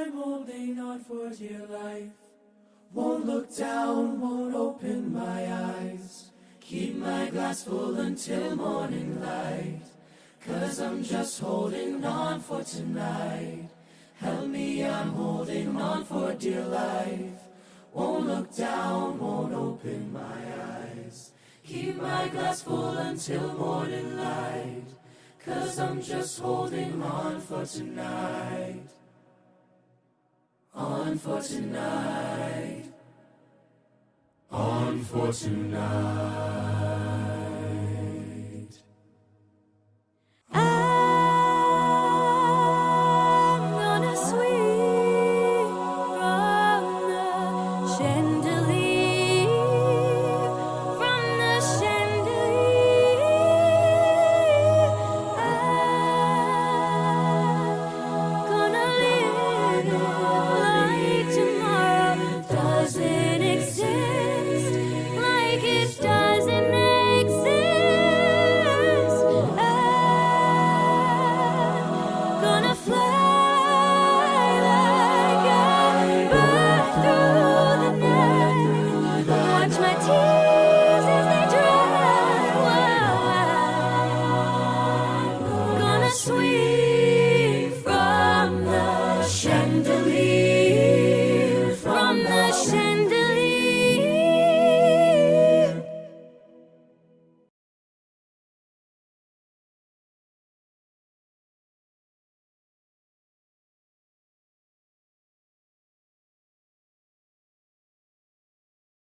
I'm holding on for dear life. Won't look down, won't open my eyes. Keep my glass full until morning light. Cause I'm just holding on for tonight. Help me, I'm holding on for dear life. Won't look down, won't open my eyes. Keep my glass full until morning light. Cause I'm just holding on for tonight. On for tonight. On for tonight.